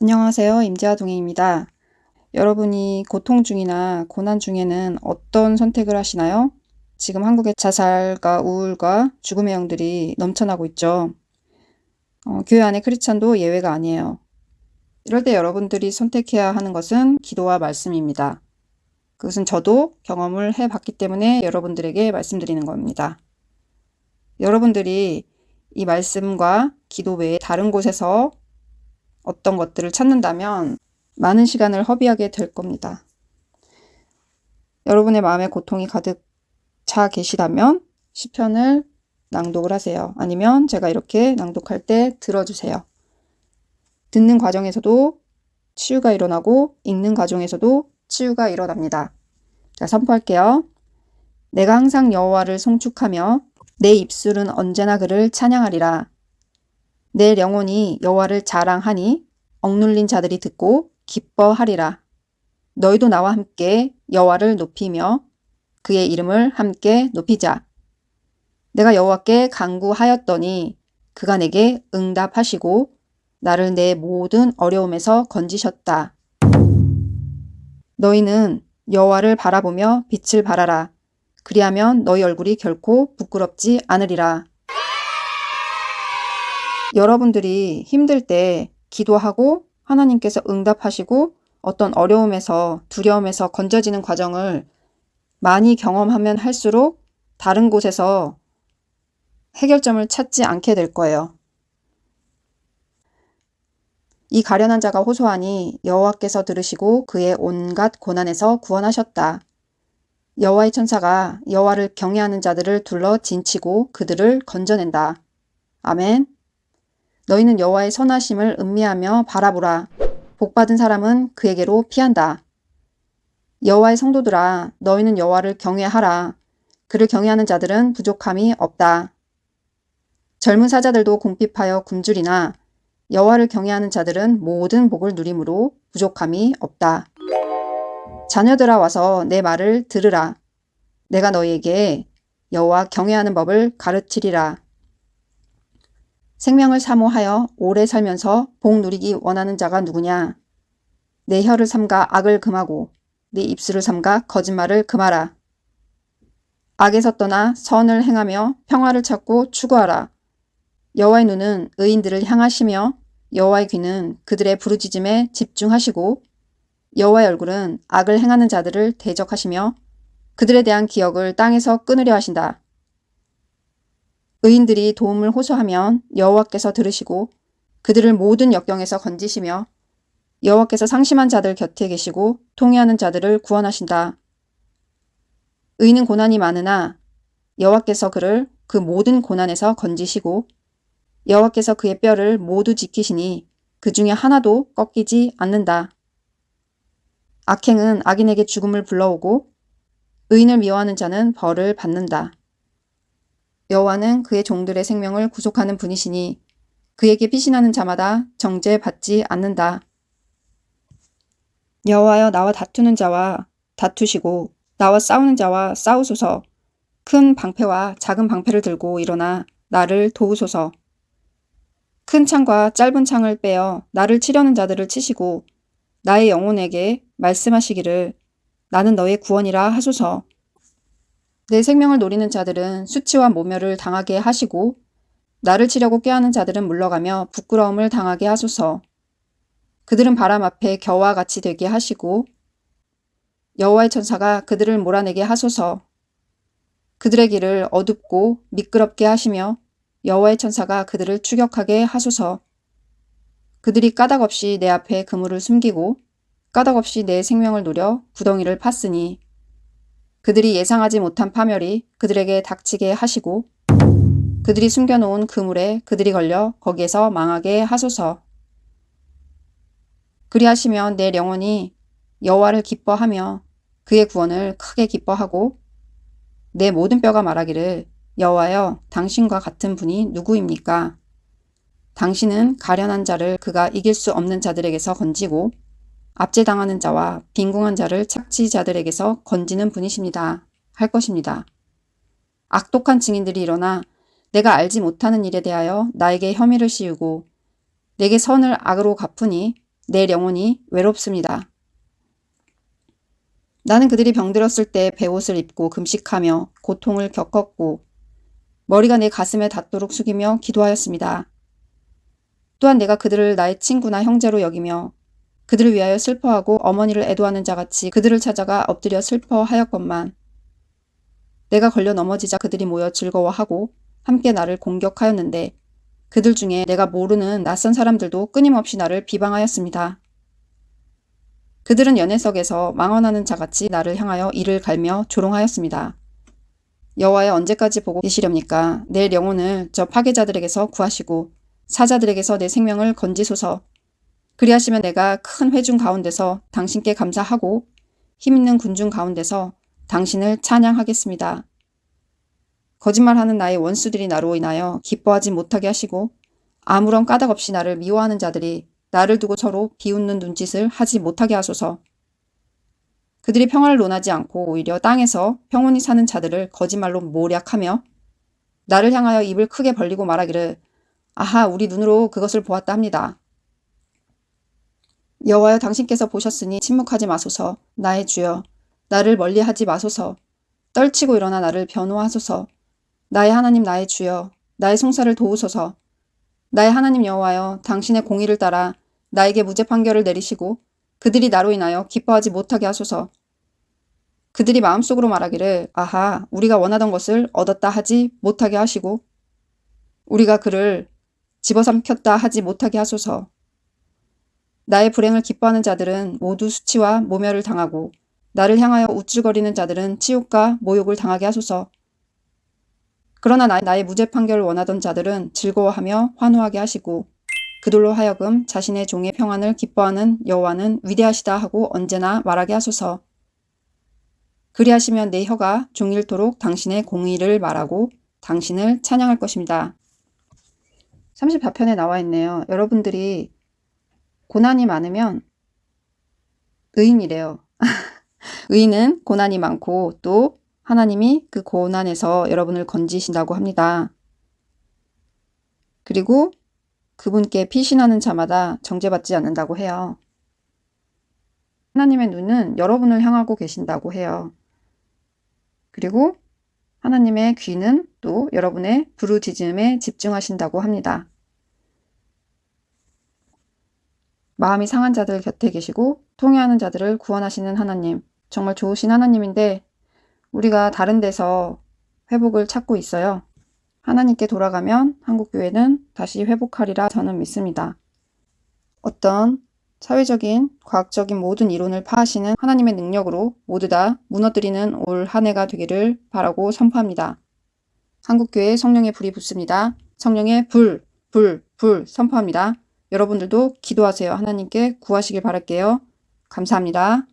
안녕하세요. 임재아 동행입니다. 여러분이 고통 중이나 고난 중에는 어떤 선택을 하시나요? 지금 한국의 자살과 우울과 죽음의 영들이 넘쳐나고 있죠. 어, 교회 안의 크리스찬도 예외가 아니에요. 이럴 때 여러분들이 선택해야 하는 것은 기도와 말씀입니다. 그것은 저도 경험을 해봤기 때문에 여러분들에게 말씀드리는 겁니다. 여러분들이 이 말씀과 기도 외에 다른 곳에서 어떤 것들을 찾는다면 많은 시간을 허비하게 될 겁니다. 여러분의 마음에 고통이 가득 차 계시다면 시편을 낭독을 하세요. 아니면 제가 이렇게 낭독할 때 들어주세요. 듣는 과정에서도 치유가 일어나고 읽는 과정에서도 치유가 일어납니다. 자, 선포할게요. 내가 항상 여호와를 송축하며 내 입술은 언제나 그를 찬양하리라. 내 영혼이 여호와를 자랑하니 억눌린 자들이 듣고 기뻐하리라. 너희도 나와 함께 여호와를 높이며 그의 이름을 함께 높이자. 내가 여호와께 간구하였더니 그가 내게 응답하시고 나를 내 모든 어려움에서 건지셨다. 너희는 여호와를 바라보며 빛을 발하라. 그리하면 너희 얼굴이 결코 부끄럽지 않으리라. 여러분들이 힘들 때 기도하고 하나님께서 응답하시고 어떤 어려움에서 두려움에서 건져지는 과정을 많이 경험하면 할수록 다른 곳에서 해결점을 찾지 않게 될 거예요. 이 가련한 자가 호소하니 여호와께서 들으시고 그의 온갖 고난에서 구원하셨다. 여호와의 천사가 여호와를 경외하는 자들을 둘러 진치고 그들을 건져낸다. 아멘. 너희는 여호와의 선하심을 음미하며 바라보라. 복받은 사람은 그에게로 피한다. 여호와의 성도들아 너희는 여호와를 경외하라. 그를 경외하는 자들은 부족함이 없다. 젊은 사자들도 궁핍하여 굶주리나 여호와를 경외하는 자들은 모든 복을 누림으로 부족함이 없다. 자녀들아 와서 내 말을 들으라. 내가 너희에게 여호와 경외하는 법을 가르치리라. 생명을 사모하여 오래 살면서 복 누리기 원하는 자가 누구냐? 내 혀를 삼가 악을 금하고 내 입술을 삼가 거짓말을 금하라. 악에서 떠나 선을 행하며 평화를 찾고 추구하라. 여호와의 눈은 의인들을 향하시며 여호와의 귀는 그들의 부르짖음에 집중하시고 여호와의 얼굴은 악을 행하는 자들을 대적하시며 그들에 대한 기억을 땅에서 끊으려 하신다. 의인들이 도움을 호소하면 여호와께서 들으시고 그들을 모든 역경에서 건지시며 여호와께서 상심한 자들 곁에 계시고 통회하는 자들을 구원하신다. 의인은 고난이 많으나 여호와께서 그를 그 모든 고난에서 건지시고 여호와께서 그의 뼈를 모두 지키시니 그 중에 하나도 꺾이지 않는다. 악행은 악인에게 죽음을 불러오고 의인을 미워하는 자는 벌을 받는다. 여호와는 그의 종들의 생명을 구속하는 분이시니 그에게 피신하는 자마다 정죄받지 않는다. 여호와여 나와 다투는 자와 다투시고 나와 싸우는 자와 싸우소서. 큰 방패와 작은 방패를 들고 일어나 나를 도우소서. 큰 창과 짧은 창을 빼어 나를 치려는 자들을 치시고 나의 영혼에게 말씀하시기를 나는 너의 구원이라 하소서 내 생명을 노리는 자들은 수치와 모멸을 당하게 하시고 나를 치려고 꾀하는 자들은 물러가며 부끄러움을 당하게 하소서. 그들은 바람 앞에 겨와 같이 되게 하시고 여호와의 천사가 그들을 몰아내게 하소서. 그들의 길을 어둡고 미끄럽게 하시며 여호와의 천사가 그들을 추격하게 하소서. 그들이 까닭없이 내 앞에 그물을 숨기고 까닭없이 내 생명을 노려 구덩이를 팠으니 그들이 예상하지 못한 파멸이 그들에게 닥치게 하시고 그들이 숨겨놓은 그물에 그들이 걸려 거기에서 망하게 하소서. 그리하시면 내 영혼이 여호와를 기뻐하며 그의 구원을 크게 기뻐하고 내 모든 뼈가 말하기를 여호와여 당신과 같은 분이 누구입니까? 당신은 가련한 자를 그가 이길 수 없는 자들에게서 건지고 압제당하는 자와 빈궁한 자를 착취자들에게서 건지는 분이십니다. 할 것입니다. 악독한 증인들이 일어나 내가 알지 못하는 일에 대하여 나에게 혐의를 씌우고 내게 선을 악으로 갚으니 내 영혼이 외롭습니다. 나는 그들이 병들었을 때 배옷을 입고 금식하며 고통을 겪었고 머리가 내 가슴에 닿도록 숙이며 기도하였습니다. 또한 내가 그들을 나의 친구나 형제로 여기며 그들을 위하여 슬퍼하고 어머니를 애도하는 자같이 그들을 찾아가 엎드려 슬퍼하였건만 내가 걸려 넘어지자 그들이 모여 즐거워하고 함께 나를 공격하였는데 그들 중에 내가 모르는 낯선 사람들도 끊임없이 나를 비방하였습니다. 그들은 연회석에서 망언하는 자같이 나를 향하여 이를 갈며 조롱하였습니다. 여호와여 언제까지 보고 계시렵니까? 내 영혼을 저 파괴자들에게서 구하시고 사자들에게서 내 생명을 건지소서. 그리하시면 내가 큰 회중 가운데서 당신께 감사하고 힘있는 군중 가운데서 당신을 찬양하겠습니다. 거짓말하는 나의 원수들이 나로 인하여 기뻐하지 못하게 하시고 아무런 까닭 없이 나를 미워하는 자들이 나를 두고 서로 비웃는 눈짓을 하지 못하게 하소서. 그들이 평화를 논하지 않고 오히려 땅에서 평온히 사는 자들을 거짓말로 모략하며 나를 향하여 입을 크게 벌리고 말하기를 아하 우리 눈으로 그것을 보았다 합니다. 여호와여 당신께서 보셨으니 침묵하지 마소서. 나의 주여. 나를 멀리하지 마소서. 떨치고 일어나 나를 변호하소서. 나의 하나님 나의 주여. 나의 송사를 도우소서. 나의 하나님 여호와여 당신의 공의를 따라 나에게 무죄 판결을 내리시고 그들이 나로 인하여 기뻐하지 못하게 하소서. 그들이 마음속으로 말하기를 아하 우리가 원하던 것을 얻었다 하지 못하게 하시고 우리가 그를 집어삼켰다 하지 못하게 하소서. 나의 불행을 기뻐하는 자들은 모두 수치와 모멸을 당하고 나를 향하여 우쭐거리는 자들은 치욕과 모욕을 당하게 하소서. 그러나 나 의 무죄 판결을 원하던 자들은 즐거워하며 환호하게 하시고 그들로 하여금 자신의 종의 평안을 기뻐하는 여호와는 위대하시다 하고 언제나 말하게 하소서. 그리하시면 내 혀가 종일토록 당신의 공의를 말하고 당신을 찬양할 것입니다. 34편에 나와 있네요. 여러분들이 고난이 많으면 의인이래요. 의인은 고난이 많고 또 하나님이 그 고난에서 여러분을 건지신다고 합니다. 그리고 그분께 피신하는 자마다 정죄받지 않는다고 해요. 하나님의 눈은 여러분을 향하고 계신다고 해요. 그리고 하나님의 귀는 또 여러분의 부르짖음에 집중하신다고 합니다. 마음이 상한 자들 곁에 계시고 통해하는 자들을 구원하시는 하나님. 정말 좋으신 하나님인데 우리가 다른 데서 회복을 찾고 있어요. 하나님께 돌아가면 한국교회는 다시 회복하리라 저는 믿습니다. 어떤 사회적인, 과학적인 모든 이론을 파하시는 하나님의 능력으로 모두 다 무너뜨리는 올 한 해가 되기를 바라고 선포합니다. 한국교회 성령의 불이 붙습니다. 성령의 불, 불, 불 선포합니다. 여러분들도 기도하세요. 하나님께 구하시길 바랄게요. 감사합니다.